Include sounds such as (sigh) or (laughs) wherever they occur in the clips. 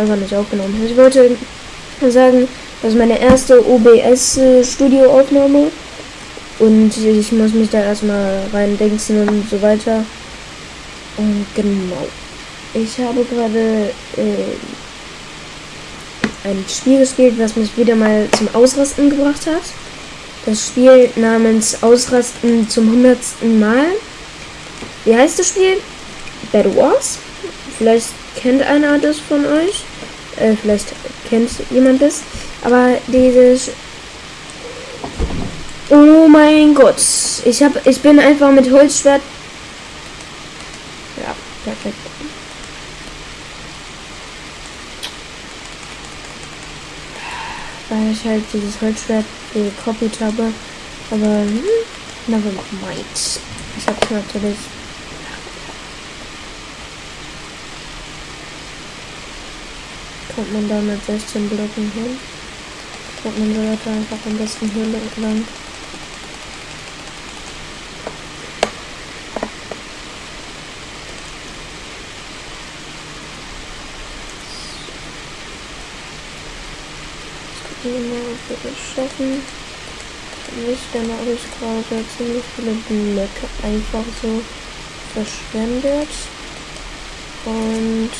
einfach nicht aufgenommen. Ich wollte sagen, das ist meine erste OBS-Studioaufnahme. Und ich muss mich da erstmal reindenken und so weiter. Und genau. Ich habe gerade äh, ein Spiel gespielt, was mich wieder mal zum Ausrasten gebracht hat. Das Spiel namens Ausrasten zum hundertsten Mal. Wie heißt das Spiel? Bad Wars? Vielleicht kennt einer das von euch. Äh, vielleicht kennt jemand das. Aber dieses. Oh mein Gott. Ich hab. Ich bin einfach mit Holzschwert. Ja, perfekt. Weil ich halt dieses Holzschwert gekopiert habe. Aber hm, never mind. Ich hab's natürlich kommt man da mit 16 Blöcken hin. Kommt man sollte einfach am besten hier lang. Wir das schaffen. Nicht, dann habe ich gerade ziemlich viele Blöcke einfach so verschwendet. Und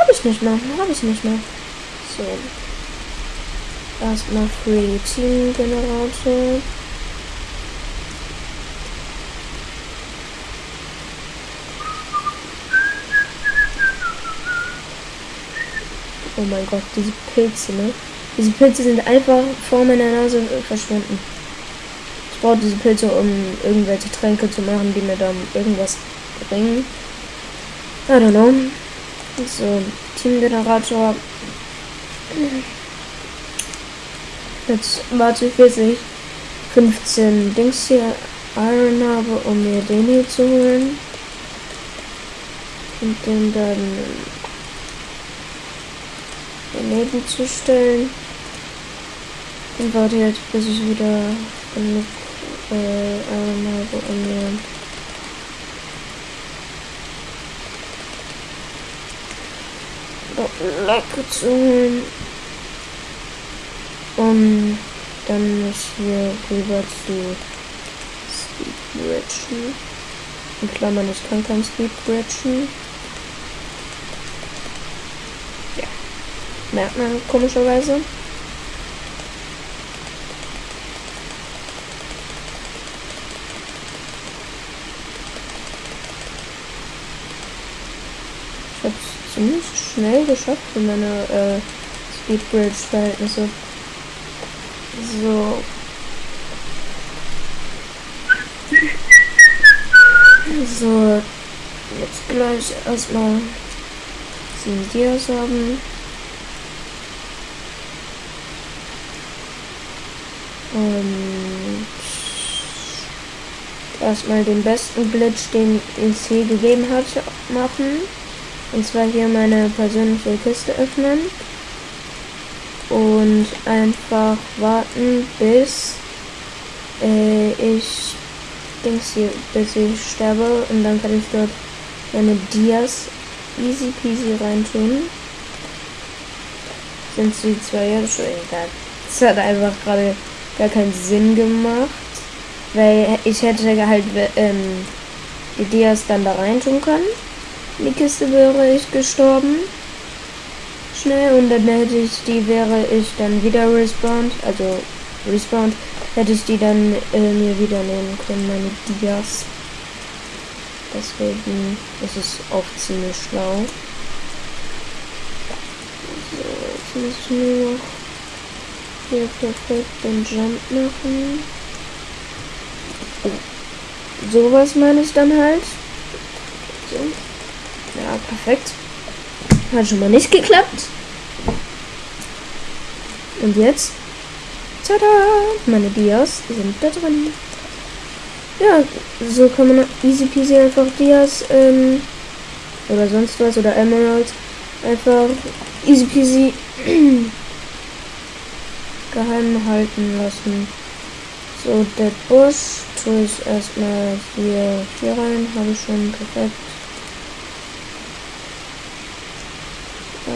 habe ich nicht mehr. Habe ich nicht mehr. So. Erstmal Free Team Generator. Oh mein Gott, diese Pilze, ne? Diese Pilze sind einfach vor meiner Nase verschwunden. Ich brauche diese Pilze, um irgendwelche Tränke zu machen, die mir dann irgendwas bringen. I don't know. So, Teamgenerator. Jetzt warte ich, bis ich 15 Dings hier Iron habe, um mir den hier zu holen. Und den dann daneben zu stellen. Und warte jetzt, bis ich wieder genug äh, Iron habe, um mir Blöcke zu holen. Um dann mich hier rüber zu Speedbridgen. In Klammern, ich kann kein Speedbridgen. Ja. Merkt man komischerweise. Ich hab's ziemlich schnell geschafft für meine äh, Speedbridge-Verhältnisse. So. So. Jetzt gleich erstmal 7 Dias haben. Und erstmal den besten Glitch, den es hier gegeben hat, machen. Und zwar hier meine persönliche Kiste öffnen. Und einfach warten, bis äh, ich Dings hier, bis ich sterbe. Und dann kann ich dort meine Dias easy peasy reintun. Sind sie zwar jetzt schon Das hat einfach gerade gar keinen Sinn gemacht. Weil ich hätte halt ähm, die Dias dann da reintun können die Kiste wäre ich gestorben. Schnell und dann hätte ich die, wäre ich dann wieder respawned, also respawned, hätte ich die dann äh, mir wieder nehmen können, meine Dias. Deswegen ist es auch ziemlich schlau. So, jetzt muss ich nur noch hier perfekt den Jump machen. Oh. Sowas meine ich dann halt. So. Ja, perfekt. Hat schon mal nicht geklappt. Und jetzt? Tada! Meine Dias sind da drin. Ja, so kann man easy peasy einfach Dias ähm, oder sonst was oder Emerald einfach easy peasy (clears throat) geheim halten lassen. So, der Busch tue ich erstmal hier, hier rein, habe ich schon perfekt.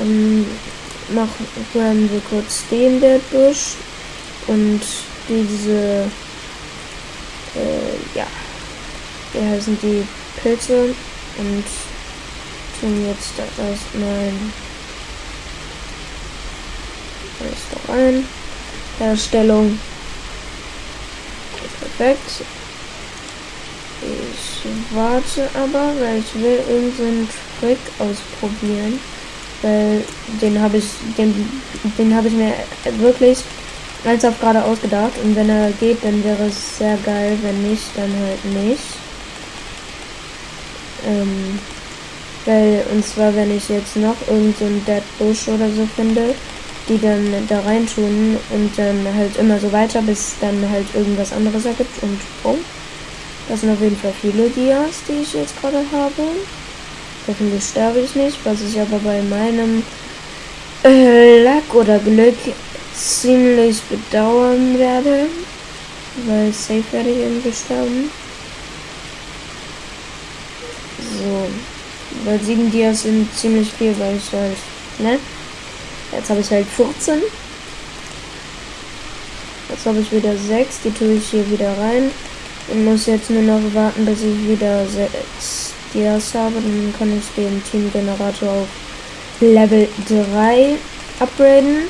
Dann machen wir kurz den Busch und diese, äh, ja, wie heißen die Pilze und tun jetzt da erstmal alles da rein. Herstellung. Perfekt. Ich warte aber, weil ich will irgendeinen Trick ausprobieren. Weil den habe ich, den, den habe ich mir wirklich als auf gerade ausgedacht. Und wenn er geht, dann wäre es sehr geil. Wenn nicht, dann halt nicht. Ähm, weil, und zwar, wenn ich jetzt noch irgendeinen so Dead Bush oder so finde, die dann da rein tun und dann halt immer so weiter, bis dann halt irgendwas anderes ergibt und oh. Das sind auf jeden Fall viele Dias, die ich jetzt gerade habe. Hoffentlich sterbe ich nicht, was ich aber bei meinem äh, Lack oder Glück ziemlich bedauern werde. Weil safe werde ich irgendwie sterben. So. Weil sieben Dias sind ziemlich viel, weil ich halt, ne? Jetzt habe ich halt 14. Jetzt habe ich wieder 6. Die tue ich hier wieder rein. Und muss jetzt nur noch warten, bis ich wieder 6 Dias habe. Dann kann ich den Teamgenerator auf Level 3 upgraden.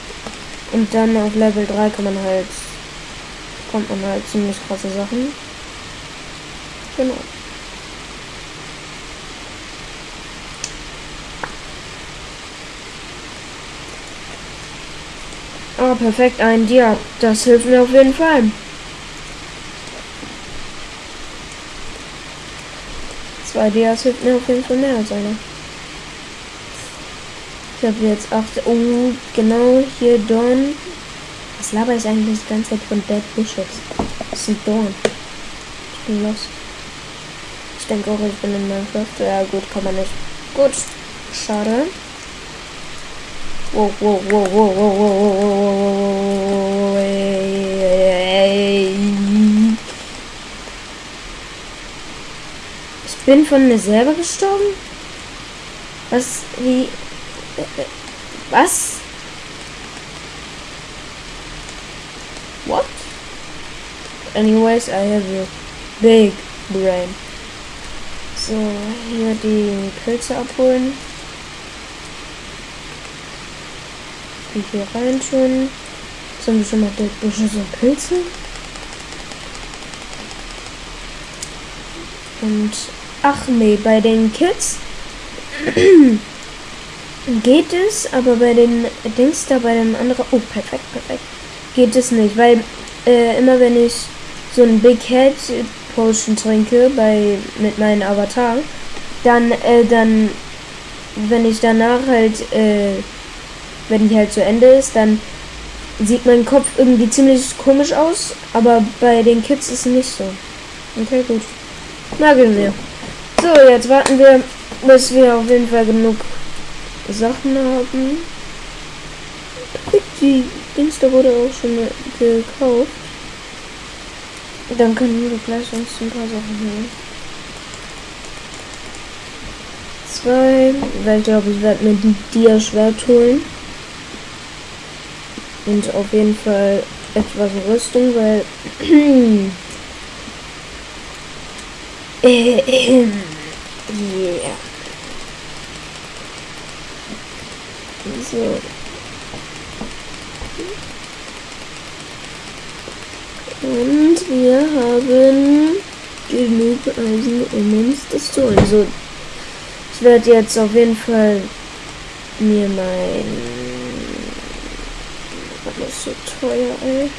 Und dann auf Level 3 kann man halt, kommt man halt ziemlich krasse Sachen. Genau. Oh, perfekt, ein Dia. Das hilft mir auf jeden Fall. Zwei Dias hilft auf jeden Fall mehr als einer. Ich habe jetzt acht. Oh, genau, hier Dorn. Was laber ich eigentlich die ganze Zeit von Dead Bushes? Das ein Dorn. Ich bin lost. Ich denke auch, ich bin in Minecraft. Ja, gut, kann man nicht. Gut. Schade. Wow, wow, wow, wow, wow, wow, wow, wow, Ich bin von mir selber gestorben? Was? Wie? Was? What? Anyways, I have a big brain. So, hier die Pilze abholen. die hier rein tun. Sind wir schon mal der Büsche so Pilze? Und ach nee, bei den Kids (clears throat) geht es, aber bei den Dings da, bei dem anderen, oh perfekt, perfekt, geht es nicht, weil äh, immer wenn ich so ein Big Head Potion trinke bei mit meinem Avatar, dann äh, dann wenn ich danach halt äh, wenn die halt zu Ende ist, dann sieht mein Kopf irgendwie ziemlich komisch aus, aber bei den Kids ist es nicht so. Okay, gut. Nageln wir. So, jetzt warten wir, bis wir auf jeden Fall genug Sachen haben. Die da wurde auch schon gekauft. Dann können wir gleich uns ein paar Sachen holen. Zwei, weil ich glaube, ich werde mir die Dia-Schwert holen. Und auf jeden Fall etwas Rüstung, weil. (clears throat) yeah. So. Und wir haben genug Eisen, um uns das zu holen. So, ich werde jetzt auf jeden Fall mir mein alles so teuer, ey.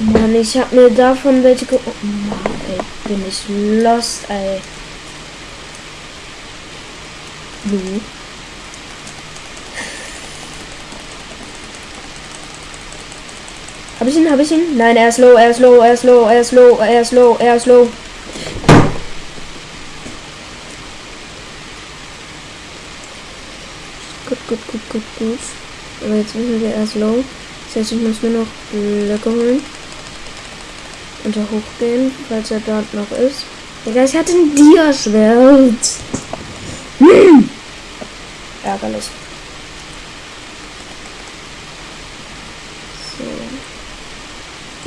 Mann, ich hab mir davon welche ge... Oh Mann, ey, bin ich lost, ey. Du. Hab ich ihn? Hab ich ihn? Nein, er ist low, er ist low, er ist low, er ist low, er ist low, er ist low. Gut, gut, gut, gut, gut. Aber jetzt müssen wir erst low. Das heißt, ich muss nur noch Blöcke holen. Und da hochgehen, falls er dort noch ist. Digga, ich hatte ein Dia-Schwert. Hm. Ärgerlich. So.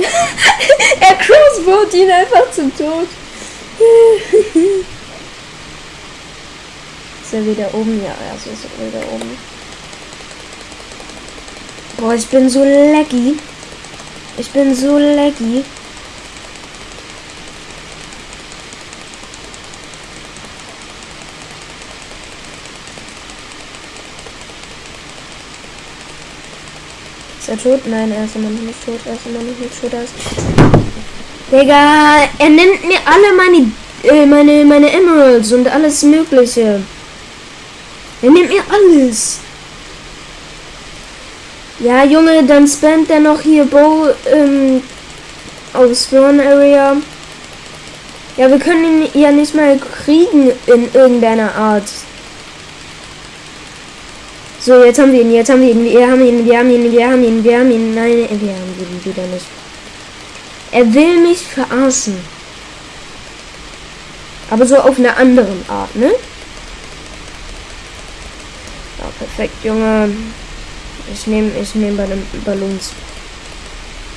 (laughs) er crossbowt ihn einfach zum Tod. (laughs) ist er wieder oben? Ja, also ist er wieder oben. Boah, ich bin so laggy. Ich bin so laggy. Ist er tot? Nein, er ist immer noch nicht tot. Er ist immer noch nicht tot. Er ist Digga, er nimmt mir alle meine, äh, meine, meine Emeralds und alles Mögliche. Er nimmt mir alles. Ja, Junge, dann spammt er noch hier Bow ähm, auf Spawn Area. Ja, wir können ihn ja nicht mal kriegen in irgendeiner Art. So, jetzt haben wir ihn, jetzt haben wir ihn, wir haben ihn, wir haben ihn, wir haben ihn, wir haben ihn. Nein, wir haben ihn wieder nicht. Er will mich verarschen. Aber so auf eine andere Art, ne? Ja, perfekt, Junge. Ich nehme ich nehme bei den Ballons.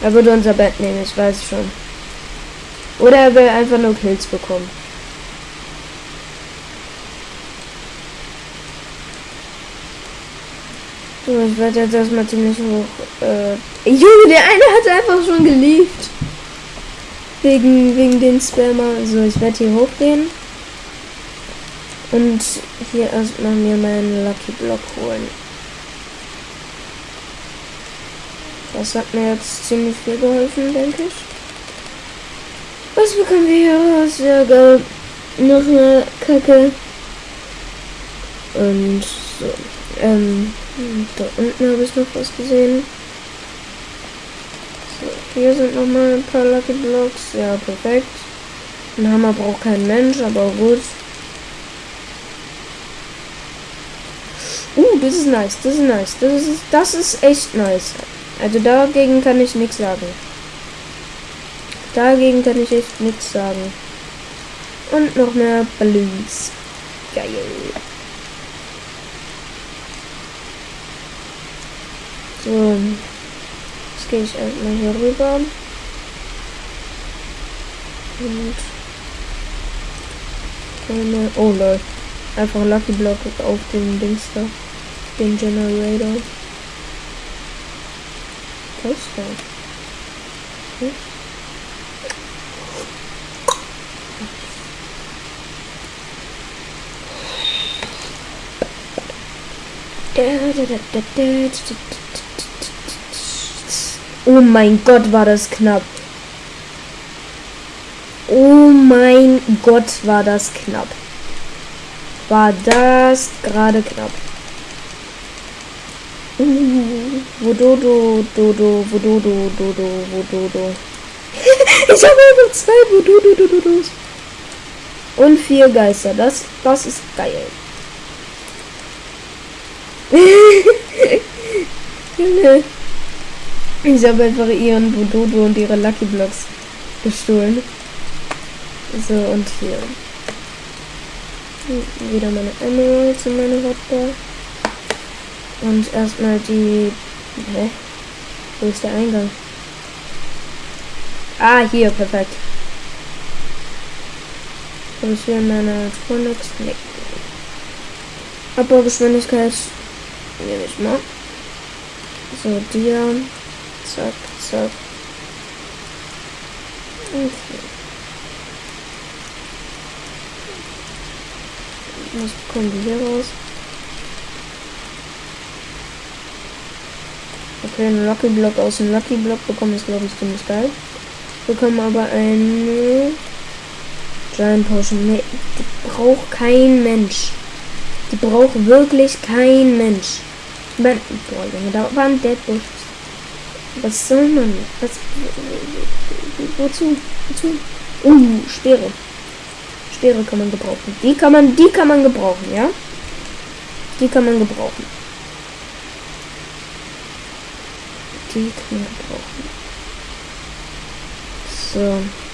Er würde unser Bett nehmen, ich weiß schon. Oder er will einfach nur Kills bekommen. So, ich werde jetzt erstmal ziemlich hoch. Äh, Junge, der eine hat einfach schon geliebt. Wegen, wegen den Spammer. So, ich werde hier hochgehen. Und hier erstmal mir meinen Lucky Block holen. Das hat mir jetzt ziemlich viel geholfen, denke ich. Was bekommen wir hier raus? Ja, geil. Noch eine Kacke. Und so. Ähm, da unten habe ich noch was gesehen. So, hier sind noch mal ein paar Lucky Blocks. Ja, perfekt. Ein Hammer braucht kein Mensch, aber gut. Uh, das ist nice, das ist nice. Das ist, das ist echt nice. Also dagegen kann ich nichts sagen. Dagegen kann ich echt nichts sagen. Und noch mehr Balloons. Geil. So. Jetzt gehe ich erstmal hier rüber. Und. Eine, oh lol. Einfach Lucky Block auf den Dings da. Den Generator. Was ist das? Hm? Oh mein Gott, war das knapp. Oh mein Gott, war das knapp. War das gerade knapp. Uh, Wododo, Dodo, Wododo, Dodo, Wododo. (laughs) ich habe einfach zwei Wododo, Dododos. Und vier Geister. Das, das ist geil. (laughs) ich habe einfach ihren Wododo und ihre Lucky Blocks gestohlen. So, und hier. Wieder meine Emeralds und meine Hotbar. Und erstmal die. Hä? Wo ist der Eingang? Ah, hier, perfekt. Ich hier meine Tronics? Nee. Abbaugeschwindigkeit. Nehme ich mal. So, dir. Zack, zack. Okay. Was bekommen wir hier raus? Okay, ein Lucky Block aus dem Lucky Block bekommen ist glaube ich ziemlich geil. Wir bekommen aber eine Giant Potion. Nee, die braucht kein Mensch. Die braucht wirklich kein Mensch. Boah, Junge, da war ein Deadbush. Was soll man? Was? Wozu? Wozu? Uh, Speere. Speere kann man gebrauchen. Die kann man, die kann man gebrauchen, ja? Die kann man gebrauchen. Die kann man gebrauchen. So.